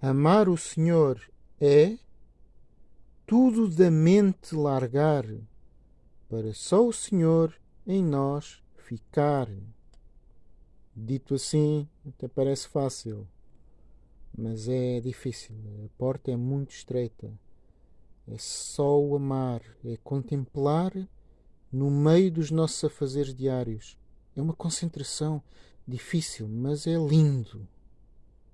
Amar o Senhor é tudo da mente largar, para só o Senhor em nós ficar. Dito assim, até parece fácil, mas é difícil. A porta é muito estreita. É só o amar, é contemplar no meio dos nossos afazeres diários. É uma concentração difícil, mas é lindo.